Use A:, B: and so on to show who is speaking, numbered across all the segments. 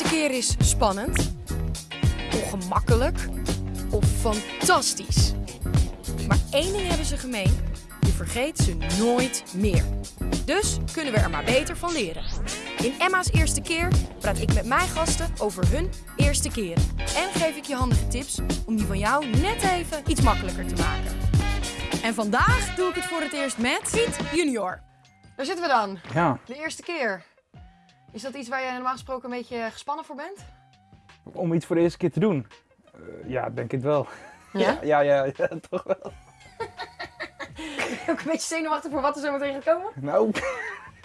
A: eerste keer is spannend, ongemakkelijk of fantastisch. Maar één ding hebben ze gemeen: je vergeet ze nooit meer. Dus kunnen we er maar beter van leren. In Emma's eerste keer praat ik met mijn gasten over hun eerste keren. En geef ik je handige tips om die van jou net even iets makkelijker te maken. En vandaag doe ik het voor het eerst met Piet Junior. Daar zitten we dan.
B: Ja,
A: De eerste keer. Is dat iets waar je normaal gesproken een beetje gespannen voor bent?
B: om iets voor de eerste keer te doen. Eh, ja, denk ik wel.
A: Ja?
B: Ja, ja, ja, toch wel.
A: Ook een beetje zenuwachtig voor wat er zo meteen gaat komen?
B: Nou,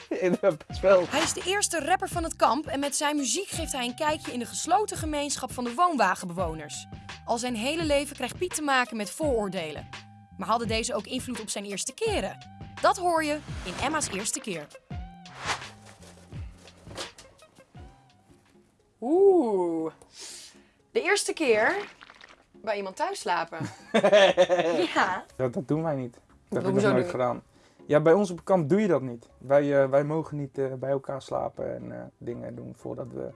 B: best wel.
A: Hij is de eerste rapper van het kamp en met zijn muziek geeft hij een kijkje in de gesloten gemeenschap van de woonwagenbewoners. Al zijn hele leven krijgt Piet te maken met vooroordelen. Maar hadden deze ook invloed op zijn eerste keren? Dat hoor je in Emma's eerste keer. Eerste keer bij iemand thuis slapen. ja.
B: Dat, dat doen wij niet. Dat heb ik nog
A: Hoezo
B: nooit gedaan. Ja, bij ons op kamp doe je dat niet. Wij, eh, wij mogen niet eh, bij elkaar slapen en eh, dingen doen voordat we,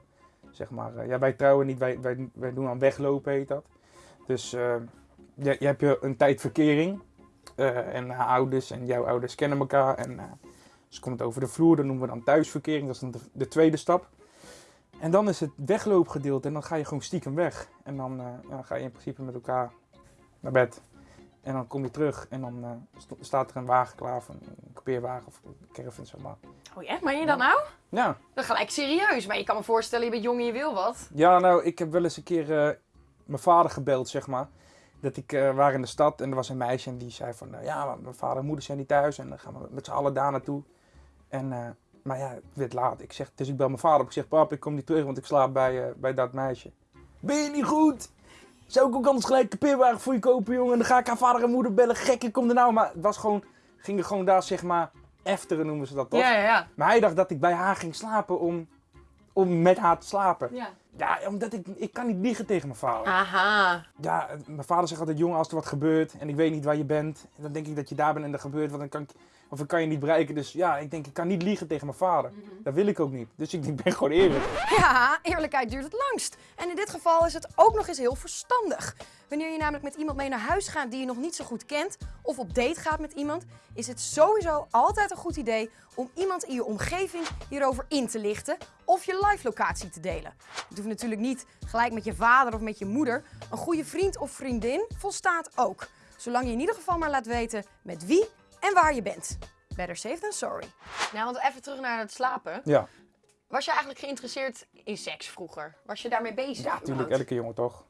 B: zeg maar... eh, ja, wij trouwen niet, wij, wij, wij doen aan weglopen, heet dat. Dus eh, je, je hebt je een tijd verkering. eh, en haar ouders en jouw ouders kennen elkaar. En eh ze komt over de vloer, dat noemen we dan thuisverkering. Dat is dan de, de tweede stap. En dan is het wegloopgedeelte en dan ga je gewoon stiekem weg. En dan, eh, ja, ga je in principe met elkaar naar bed. En dan kom je terug en dan eh, st- staat er een wagen klaar, van een kampeerwagen of een caravan, zeg maar.
A: Oh ja, meen je dat nou?
B: Ja.
A: Dat gelijk serieus, maar je kan me voorstellen, je bent jong en je wil wat.
B: ja, nou, ik heb wel eens een keer eh, mijn vader gebeld, zeg maar. Dat ik eh waar in de stad en er was een meisje en die zei van, ja, maar mijn vader en moeder zijn niet thuis en dan gaan we met z'n allen daar naartoe. En, maar ja, het werd laat. Ik zeg, dus ik bel mijn vader op. Ik zeg, pap, ik kom niet terug, want ik slaap bij, eh, bij dat meisje. Ben je niet goed? Zou ik ook anders gelijk een kampeerwagen voor je kopen, jongen? En dan ga ik haar vader en moeder bellen. Gek, ik kom er nou. Maar het was gewoon, gingen gewoon daar, zeg maar, efteren noemen ze dat toch?
A: Ja, ja, ja.
B: Maar hij dacht dat ik bij haar ging slapen om, om met haar te slapen.
A: ja.
B: Ja, omdat ik, ik kan niet liegen tegen mijn vader.
A: Aha.
B: Ja, mijn vader zegt altijd, jongen, als er wat gebeurt en ik weet niet waar je bent, en dan denk ik dat je daar bent en er gebeurt wat, dan kan ik, of ik kan je niet bereiken. Dus ja, ik denk, ik kan niet liegen tegen mijn vader. Dat wil ik ook niet. Dus ik, ik ben gewoon eerlijk.
A: Ja, eerlijkheid duurt het langst. En in dit geval is het ook nog eens heel verstandig. Wanneer je namelijk met iemand mee naar huis gaat die je nog niet zo goed kent, of op date gaat met iemand, is het sowieso altijd een goed idee om iemand in je omgeving hierover in te lichten of je live locatie te delen. Het natuurlijk niet gelijk met je vader of met je moeder. Een goede vriend of vriendin volstaat ook. Zolang je in ieder geval maar laat weten met wie en waar je bent. Better safe than sorry. Nou, want even terug naar het slapen.
B: Ja,
A: Was je eigenlijk geïnteresseerd in seks vroeger? Was je daarmee bezig?
B: ja natuurlijk, elke jongen toch.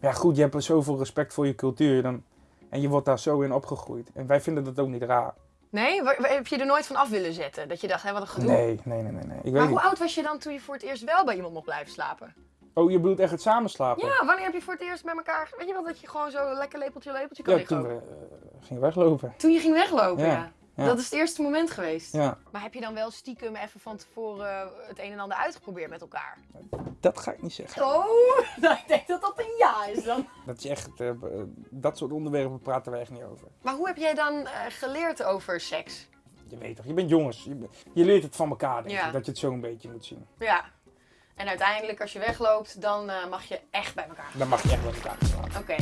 B: Maar ja, goed, je hebt zoveel respect voor je cultuur dan, en je wordt daar zo in opgegroeid. En wij vinden dat ook niet raar.
A: Nee? Wa- wa- Heb je er nooit van af willen zetten? Dat je dacht, hé, wat een gedoe.
B: Nee, nee, nee, nee. nee. Ik weet
A: Maar hoe
B: niet.
A: oud was je dan toen je voor het eerst wel bij iemand mocht blijven slapen?
B: Oh, je bedoelt echt het samenslapen?
A: Ja, wanneer heb je voor het eerst met elkaar... Weet je wel dat je gewoon zo lekker lepeltje lepeltje kan
B: Ja,
A: liggen?
B: toen we
A: ook?
B: eh, gingen weglopen.
A: Toen je ging weglopen, ja.
B: Ja, ja.
A: Dat is het eerste moment geweest.
B: Ja,
A: Maar heb je dan wel stiekem even van tevoren het een en ander uitgeprobeerd met elkaar?
B: dat ga ik niet zeggen.
A: Oh, nou, ik denk dat dat een ja is dan.
B: Dat is echt, eh, b- dat soort onderwerpen praten wij echt niet over.
A: Maar hoe heb jij dan eh, geleerd over seks?
B: Je weet toch, je bent jongens. Je, je leert het van elkaar, denk
A: Ja.
B: ik. Dat je het zo een beetje moet zien.
A: Ja. En uiteindelijk, als je wegloopt, dan eh, mag je echt bij elkaar.
B: Dan mag je echt met elkaar slapen.
A: Oké.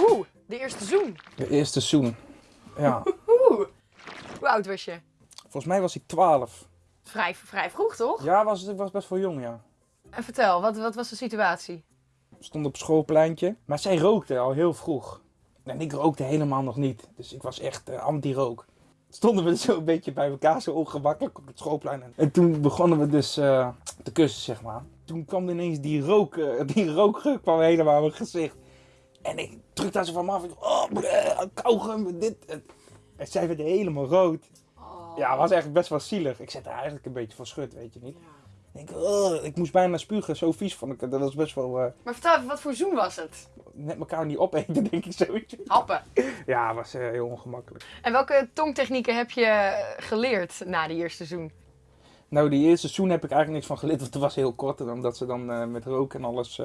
A: Oeh, de eerste zoen.
B: De eerste zoen. Ja.
A: Hoe oud was je?
B: Volgens mij was ik 12.
A: Vrij, vrij vroeg, toch?
B: Ja, was, ik was best wel jong, ja.
A: En vertel, wat, wat was de situatie?
B: Ik stond op schoolpleintje. Maar zij rookte al heel vroeg. En ik rookte helemaal nog niet. Dus ik was echt eh, anti-rook. Stonden we zo een beetje bij elkaar, zo ongemakkelijk op het schoolplein. En toen begonnen we dus eh, te kussen, zeg maar. Toen kwam ineens die rook, eh, die rookgeur kwam helemaal in mijn gezicht. En ik drukte daar zo van me af. Ik, oh, bleh, kauwgum, dit. En zij werd helemaal rood. Ja, het was eigenlijk best wel zielig. Ik zette haar eigenlijk een beetje van schut, weet je niet. Ik, denk, oh, ik moest bijna spugen, zo vies vond ik het. Dat was best wel eh,
A: Maar vertel even, wat voor zoen was het?
B: net elkaar niet opeten, denk ik zoiets.
A: Happen.
B: Ja, was eh, heel ongemakkelijk.
A: En welke tongtechnieken heb je eh, geleerd na die eerste zoen?
B: Nou, die eerste seizoen heb ik eigenlijk niks van geleerd, want het was heel kort. En omdat ze dan met rook en alles,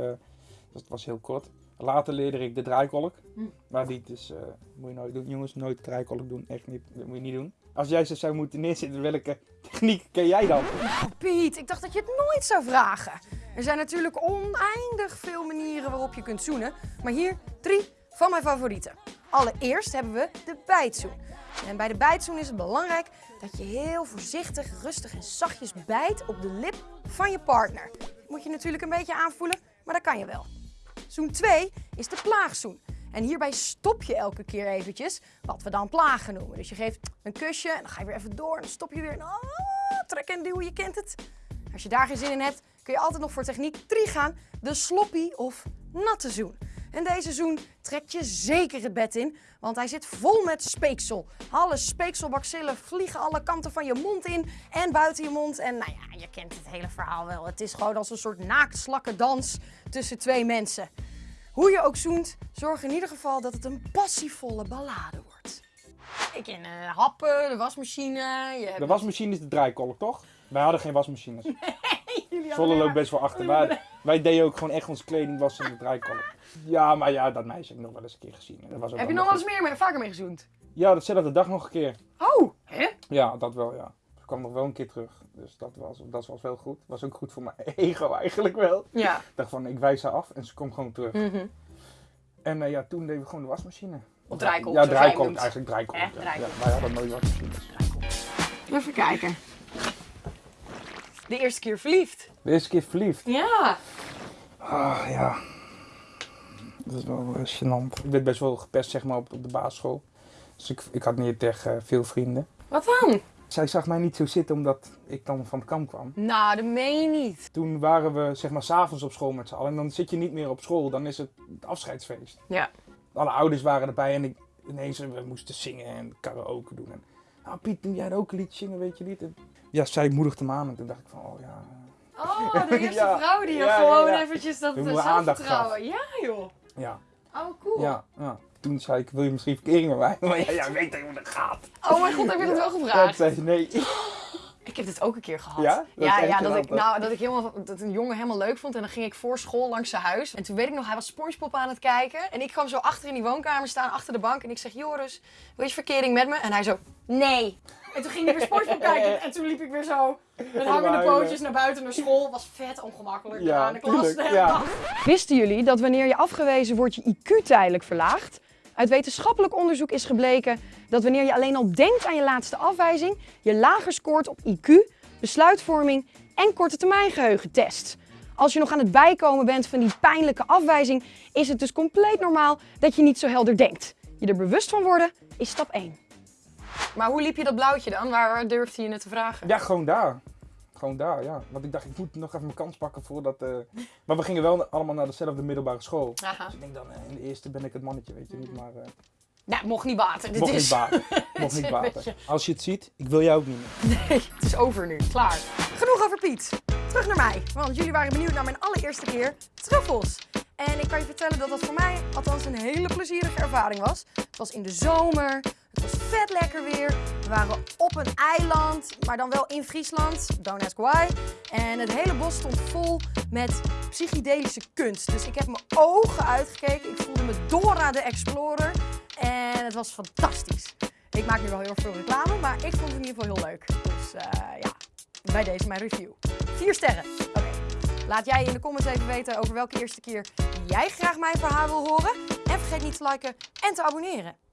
B: dat was heel kort. Later leerde ik de draaikolk.
A: Hm.
B: Maar die is, eh, moet je nooit doen. Jongens, nooit draaikolk doen. Echt niet. Dat moet je niet doen. Als jij ze zou moeten neerzetten, welke techniek ken jij dan?
A: Piet, ik dacht dat je het nooit zou vragen. Er zijn natuurlijk oneindig veel manieren waarop je kunt zoenen, maar hier drie van mijn favorieten. Allereerst hebben we de bijtzoen. En bij de bijtzoen is het belangrijk dat je heel voorzichtig, rustig en zachtjes bijt op de lip van je partner. Moet je natuurlijk een beetje aanvoelen, maar dat kan je wel. Zoen 2 is de plaagzoen. En hierbij stop je elke keer eventjes, wat we dan plagen noemen. Dus je geeft een kusje en dan ga je weer even door en dan stop je weer. Ah, trek en duw, je kent het. Als je daar geen zin in hebt, kun je altijd nog voor techniek 3 gaan. De sloppy of natte zoen. En deze zoen trekt je zeker het bed in, want hij zit vol met speeksel. Alle speekselbacillen vliegen alle kanten van je mond in en buiten je mond. En nou ja, je kent het hele verhaal wel. Het is gewoon als een soort naaktslakkendans tussen twee mensen. Hoe je ook zoent, zorg in ieder geval dat het een passievolle ballade wordt. Ik ken uh, happen, de wasmachine. Je hebt...
B: De wasmachine is de draaikolk, toch? Wij hadden geen wasmachines.
A: Jullie
B: Zwolle
A: hadden
B: loopt best wel achter. Maar wij deden ook gewoon echt onze kleding wassen in de draaikolk. Ja, maar ja, dat meisje heb ik nog wel eens een keer gezien. Dat was ook
A: Heb je nog wel eens meer, mee- vaker mee gezoend?
B: Ja, datzelfde dag nog een keer.
A: Oh, hè?
B: Ja, dat wel, ja. Ze kwam nog wel een keer terug. Dus dat was, dat was wel goed. Was ook goed voor mijn ego eigenlijk wel.
A: Ja.
B: Ik dacht van, ik wijs haar af en ze komt gewoon terug.
A: Mhm.
B: En eh, ja, toen deden we gewoon de wasmachine.
A: Of draaikolk,
B: Ja, draaikolk. Eigenlijk draaikolk.
A: Eh,
B: ja. Ja, wij hadden nooit wasmachines.
A: Even kijken. De eerste keer verliefd.
B: De eerste keer verliefd.
A: Ja.
B: Ah, ja. Dat is wel eh, gênant. Ik werd best wel gepest, zeg maar, op, op de basisschool. Dus ik, ik had niet echt eh, veel vrienden.
A: Wat dan?
B: Zij zag mij niet zo zitten omdat ik dan van het kamp kwam.
A: Nou, dat meen je niet.
B: Toen waren we, zeg maar, s'avonds op school met z'n allen. En dan zit je niet meer op school, dan is het het afscheidsfeest.
A: Ja.
B: Alle ouders waren erbij en ik, ineens we moesten zingen en karaoke doen. En, nou Piet, doe jij ook een liedje zingen, weet je niet? En, ja, zij moedigde me aan en toen dacht ik van, oh ja.
A: Oh, de eerste
B: Ja.
A: vrouw die je
B: Ja,
A: gewoon
B: ja.
A: eventjes dat zelfvertrouwen. Ja, joh.
B: Ja,
A: Oh, cool.
B: ja, ja. Toen zei ik, wil je misschien verkering met mij? Maar ja, ja weet je hoe dat gaat.
A: Oh mijn god, heb je dat wel gevraagd?
B: zei nee.
A: Ik heb dit ook een keer gehad.
B: Ja? Dat
A: ja, ja dat, ik, nou, dat ik helemaal, dat een jongen helemaal leuk vond. En dan ging ik voor school langs zijn huis. En toen weet ik nog, hij was Spongebob aan het kijken. En ik kwam zo achter in die woonkamer staan, achter de bank. En ik zeg, Joris, wil je verkering met me? En hij zo, nee. En toen ging hij weer Spongebob kijken. En toen liep ik weer zo met hangende pootjes naar buiten naar school. Was vet ongemakkelijk.
B: Ja,
A: aan de klas
B: ja.
A: Wisten jullie dat wanneer je afgewezen wordt, je IQ tijdelijk verlaagt? Uit wetenschappelijk onderzoek is gebleken dat wanneer je alleen al denkt aan je laatste afwijzing, je lager scoort op IQ, besluitvorming en korte termijn geheugentests. Als je nog aan het bijkomen bent van die pijnlijke afwijzing, is het dus compleet normaal dat je niet zo helder denkt. Je er bewust van worden is stap 1. Maar hoe liep je dat blauwtje dan? Waar durfde je het te vragen?
B: Ja, gewoon daar. Gewoon daar, ja. Want ik dacht, ik moet nog even mijn kans pakken voordat... eh Maar we gingen wel allemaal naar dezelfde middelbare school.
A: Aha.
B: Dus ik denk dan, eh, in de eerste ben ik het mannetje, weet je niet. Maar eh
A: Nou, mocht niet baten. Dit
B: mocht
A: is...
B: niet baten. Mocht niet baten. Als je het ziet, ik wil jou ook niet meer.
A: Nee, het is over nu. Klaar. Genoeg over Piet. Terug naar mij. Want jullie waren benieuwd naar mijn allereerste keer truffels. En ik kan je vertellen dat dat voor mij althans een hele plezierige ervaring was. Het was in de zomer. Vet lekker weer. We waren op een eiland, maar dan wel in Friesland. Don't ask why. En het hele bos stond vol met psychedelische kunst. Dus ik heb mijn ogen uitgekeken. Ik voelde me Dora de Explorer. En het was fantastisch. Ik maak nu wel heel veel reclame, maar ik vond het in ieder geval heel leuk. Dus eh, ja, bij deze mijn review. Vier sterren. Oké. Laat jij in de comments even weten over welke eerste keer jij graag mijn verhaal wil horen. En vergeet niet te liken en te abonneren.